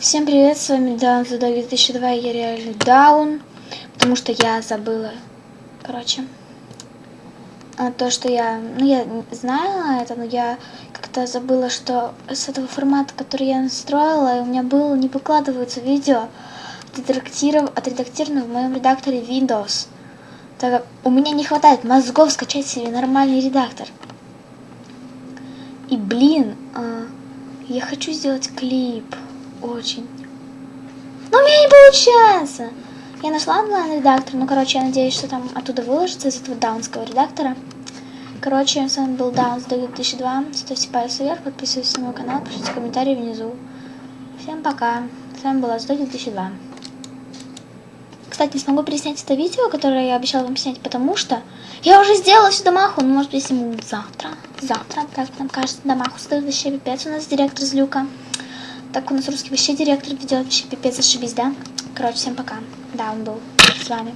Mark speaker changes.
Speaker 1: Всем привет, с вами Даун за 2002, я реально даун, потому что я забыла, короче, а то, что я, ну я знала это, но я как-то забыла, что с этого формата, который я настроила, у меня был, не выкладываются видео, отредактиров... отредактированы в моем редакторе Windows, так как у меня не хватает мозгов скачать себе нормальный редактор. И блин, а, я хочу сделать клип очень. Но у меня не получается. Я нашла онлайн-редактор, ну, короче, я надеюсь, что там оттуда выложится из этого даунского редактора. Короче, с вами был Даунс 2002. Ставьте пальцы вверх, подписывайтесь на мой канал, пишите комментарии внизу. Всем пока. С вами была 2002. Кстати, не смогу переснять это видео, которое я обещала вам снять, потому что я уже сделала всю домаху, ну, может, пересниму завтра. Завтра, как нам кажется, домаху вообще пипец. У нас директор Злюка. Так у нас русский вообще директор ведет, вообще пипец, ошибись, да? Короче, всем пока. Да, он был с вами.